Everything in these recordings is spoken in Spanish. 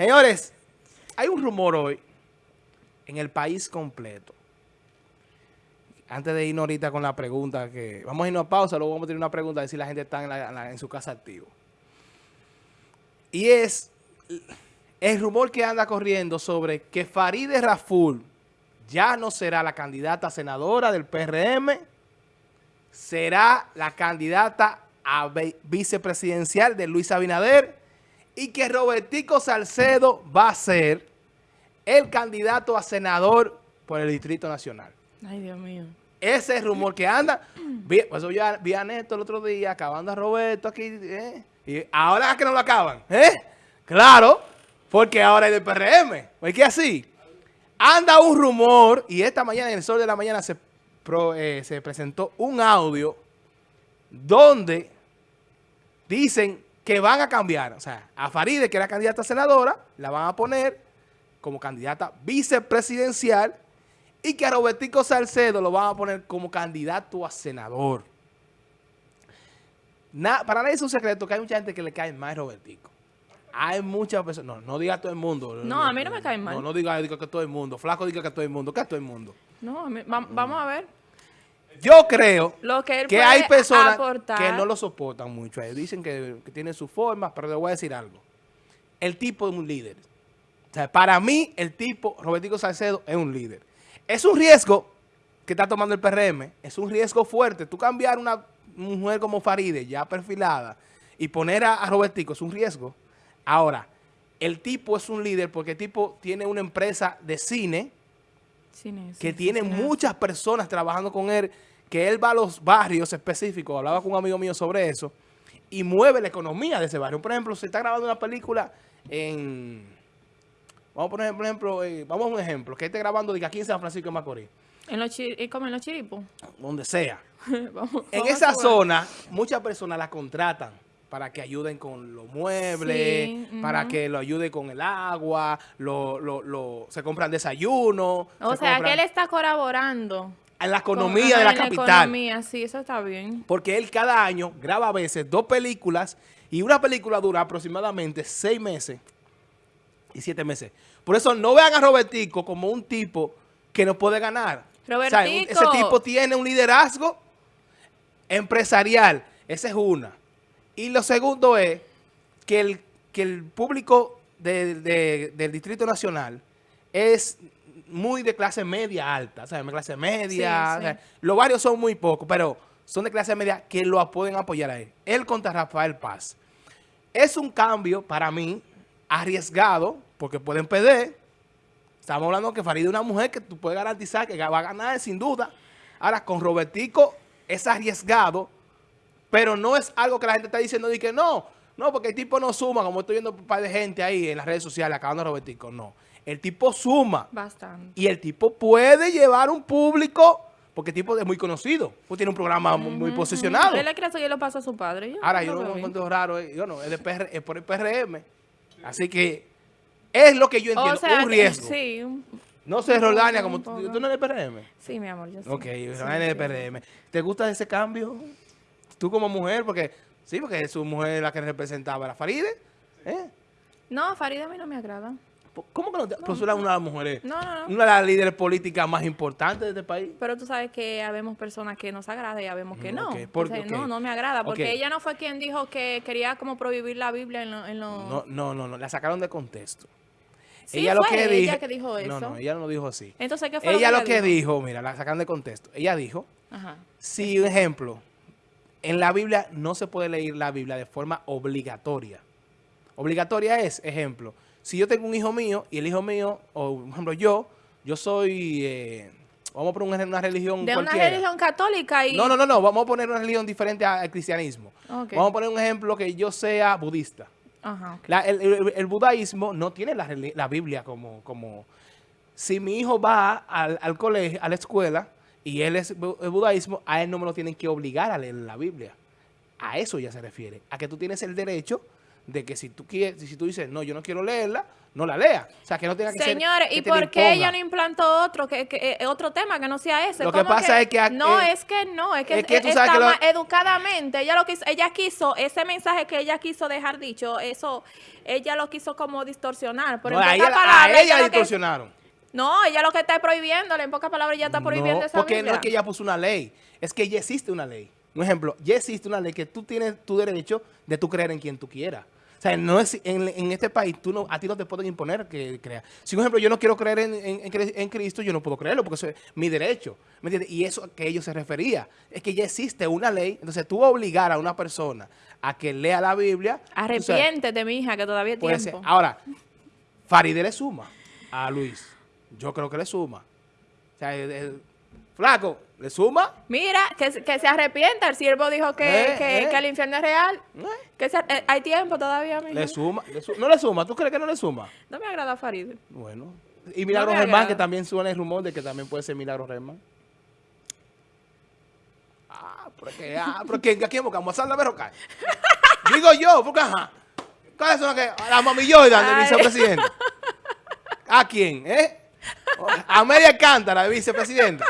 Señores, hay un rumor hoy en el país completo. Antes de irnos ahorita con la pregunta que... Vamos a irnos a pausa, luego vamos a tener una pregunta de si la gente está en, su casa activo. Y es el rumor que anda corriendo sobre que Farideh Raful ya no será la candidata senadora del PRM, será la candidata a vicepresidencial de Luis Abinader y que Robertico Salcedo va a ser el candidato a senador por el Distrito Nacional. Ay, Dios mío. Ese rumor que anda. Vi, pues yo vi a Neto el otro día acabando a Roberto aquí. ¿eh? Y ahora es que no lo acaban. ¿eh? Claro, porque ahora es del PRM. ¿Es que así? Anda un rumor, y esta mañana en el sol de la mañana se, eh, se presentó un audio donde dicen que van a cambiar. O sea, a Faride, que era candidata a senadora, la van a poner como candidata vicepresidencial y que a Robertico Salcedo lo van a poner como candidato a senador. para nadie es un secreto que hay mucha gente que le cae más a Robertico. Hay muchas personas, no, no diga a todo el mundo. No, a mí no me cae mal. No, no diga, diga, que todo el mundo. Flaco diga que todo el mundo. ¿Qué todo el mundo? No, vamos a ver. Yo creo que, hay personas que no lo soportan mucho. Dicen que, que tiene su forma, pero le voy a decir algo. El tipo es un líder. O sea, para mí, el tipo, Robertico Salcedo, es un líder. Es un riesgo que está tomando el PRM. Es un riesgo fuerte. Tú cambiar una mujer como Faride, ya perfilada, y poner a, a Robertico es un riesgo. Ahora, el tipo es un líder porque el tipo tiene una empresa de cine, que tiene muchas personas trabajando con él, que él va a los barrios específicos, hablaba con un amigo mío sobre eso, y mueve la economía de ese barrio. Por ejemplo, se está grabando una película en... Vamos a poner, por ejemplo, eh, vamos a un ejemplo, que esté grabando de aquí en San Francisco de Macorís. ¿En los ¿Como en los chiripos? Donde sea. en esa zona, muchas personas la contratan para que ayuden con los muebles, para que lo ayude con el agua, lo, lo, lo, se compran desayuno. O sea, que él está colaborando. En la economía de la capital. la economía, sí, eso está bien. Porque él cada año graba a veces dos películas y una película dura aproximadamente seis meses y siete meses. Por eso no vean a Robertico como un tipo que no puede ganar. Robertico. ese tipo tiene un liderazgo empresarial. Esa es una. Y lo segundo es que el, que el público del Distrito Nacional es muy de clase media alta, o sea, de clase media, los varios son muy pocos, pero son de clase media que lo pueden apoyar a él. Él contra Rafael Paz. Es un cambio para mí arriesgado, porque pueden perder. Estamos hablando que Farid es una mujer que tú puedes garantizar que va a ganar sin duda. Ahora, con Robertico es arriesgado, pero no es algo que la gente está diciendo de que no, no, porque el tipo no suma, como estoy viendo un par de gente ahí en las redes sociales acabando Robertico. No, el tipo suma. Bastante. Y el tipo puede llevar un público, porque el tipo es muy conocido, pues tiene un programa muy, posicionado. Él le cree que lo pasa a su padre. Ahora, yo no me encuentro raro, eh, yo no, es, de por el PRM. Así que es lo que yo entiendo, un riesgo. sí. No sé, Roldania, como tú, tú no eres PRM. Sí, mi amor, yo sí. Ok, Roldania es PRM. ¿Te gusta ese cambio? Tú como mujer, porque sí, porque su mujer la que representaba era Faride. ¿eh? No, Faride a mí no me agrada. ¿Cómo que no te no, una de las mujeres? No, no, no. Una de las líderes políticas más importantes de este país. Pero tú sabes que habemos personas que nos agrada y habemos que no. No, no me agrada. Porque ella no fue quien dijo que quería como prohibir la Biblia en lo... No, no, no, no, La sacaron de contexto. Sí, ella fue lo que ella que dijo eso. No, no, ella no dijo así. Entonces, ¿qué fue ella lo que, dijo? Mira, la sacaron de contexto. Ella dijo, Ajá. si, un ejemplo, en la Biblia no se puede leer la Biblia de forma obligatoria. Obligatoria es, ejemplo, si yo tengo un hijo mío y el hijo mío, o por ejemplo yo, yo soy, eh, vamos a poner una religión De una religión católica y... No, no, no, no, vamos a poner una religión diferente al cristianismo. Vamos a poner un ejemplo que yo sea budista. Ajá, el, el, budaísmo no tiene la, la Biblia como, como... Si mi hijo va al, al colegio, a la escuela y él es el budaísmo, a él no me lo tienen que obligar a leer la Biblia. A eso ya se refiere, a que tú tienes el derecho de que si tú quieres, si tú dices, no, yo no quiero leerla, no la lea. O sea, que no tenga que Señores, ¿y por qué ella no implantó otro que, que, eh, otro tema que no sea ese? Lo que pasa es que... No, es que no, es que, es que está más educadamente. Ella lo quiso, ella quiso, ese mensaje que ella quiso dejar dicho, eso, ella lo quiso como distorsionar. Por no, a ella, a ella, distorsionaron. No, ella lo que está prohibiéndole, en pocas palabras, ella está prohibiendo esa porque no es que ella puso una ley, es que ya existe una ley. Un ejemplo, ya existe una ley que tú tienes tu derecho de tú creer en quien tú quieras. O sea, no es, en, este país tú no, a ti no te pueden imponer que creas. Si, por ejemplo, yo no quiero creer en, Cristo, yo no puedo creerlo porque eso es mi derecho. ¿Me entiendes? Y eso a que ellos se refería. Es que ya existe una ley. Entonces, tú obligar a una persona a que lea la Biblia. Arrepiéntete, mi hija, que todavía hay tiempo. Ahora, Faride le suma a Luis. Yo creo que le suma. O sea, Flaco, ¿le suma? Mira, que, se arrepienta. El siervo dijo que, eh, eh. que, el infierno es real. Eh. Que hay tiempo todavía, Le suma, No le suma. ¿Tú crees que no le suma? No me agrada Farid. Bueno. Y Milagro Germán, que también suena el rumor de que también puede ser Milagro Germán. Ah, porque, ah, porque aquí Boca, Mozart la cae. Digo yo, porque ajá. ¿Cuáles son las que? La mami Jordan del vicepresidente. ¿A quién? ¿Eh? Amelia Cántara, vicepresidenta.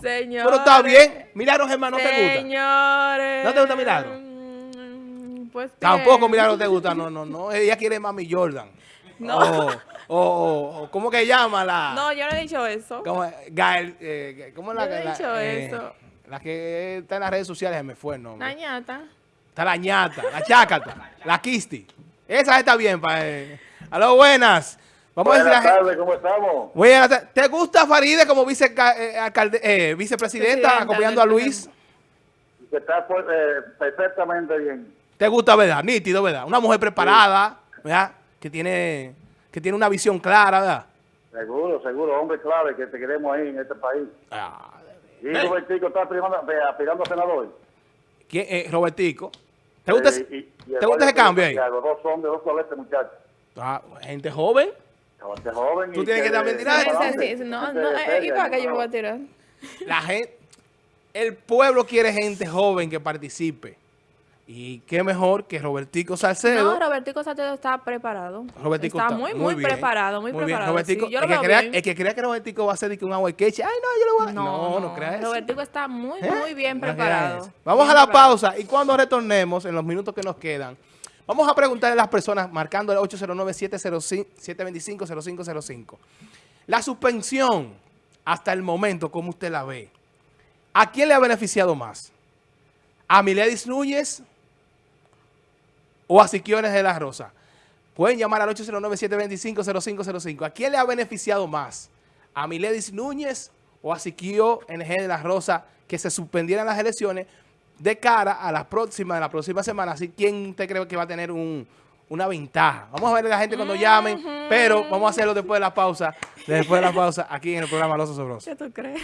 Señores. Pero está bien. Milagros, hermano, ¿no te gusta? Señores. ¿No te gusta Milagro? Mm, pues Tampoco Milagro te gusta. No, no, no. Ella quiere Mami Jordan. No. O, ¿cómo que llama la...? No, yo no he dicho eso. ¿Cómo, Gael, eh, ¿cómo la, yo no he dicho eh, eso. La que está en las redes sociales, me fue el nombre. La ñata. Está la ñata, la chácata, la kisti. Esa está bien. Pa, eh. Aló, buenas. Vamos Buenas a decir tardes, ¿cómo estamos? Buenas ¿Te gusta Faride como vice, eh, alcalde, eh, vicepresidenta acompañando a Luis? Está pues, eh, perfectamente bien. ¿Te gusta, verdad? Nítido, ¿verdad? Una mujer preparada, ¿verdad? Que tiene, que tiene una visión clara, ¿verdad? Seguro, seguro. Hombre clave que te queremos ahí en este país. Ah, ¿Y Robertico está aspirando, a senador? ¿Quién? Eh, Robertico. ¿Te gusta, ¿te gusta ese cambio ahí? Los dos hombres, dos muchachos. Ah, gente joven. Joven. Tú tienes que también tirar. No, no, eh, ¿y para qué yo me voy a tirar? La gente, el pueblo quiere gente joven que participe. Y qué mejor que Robertico Salcedo. No, Robertico Salcedo está preparado. Robertico está, muy, muy, preparado, muy, preparado. Robertico, el, que crea, el, que crea, que Robertico va a ser un agua queche, ay no, yo lo voy a... No, no, no, creas Robertico está muy, ¿Eh? muy bien preparado. Vamos a la pausa y cuando retornemos, en los minutos que nos quedan, Vamos a preguntarle a las personas marcando el 809-725-0505. La suspensión, hasta el momento, ¿cómo usted la ve? ¿A quién le ha beneficiado más? ¿A Miledis Núñez o a Siquiones de la Rosa? Pueden llamar al 809-725-0505. ¿A quién le ha beneficiado más? ¿A Miledis Núñez o a Siquio NG de la Rosa que se suspendieran las elecciones de cara a la próxima, de la próxima semana. Así, ¿quién usted cree que va a tener un, una ventaja? Vamos a ver a la gente cuando llamen, pero vamos a hacerlo después de la pausa, después de la pausa, aquí en el programa Los Osobrosos. ¿Qué tú crees?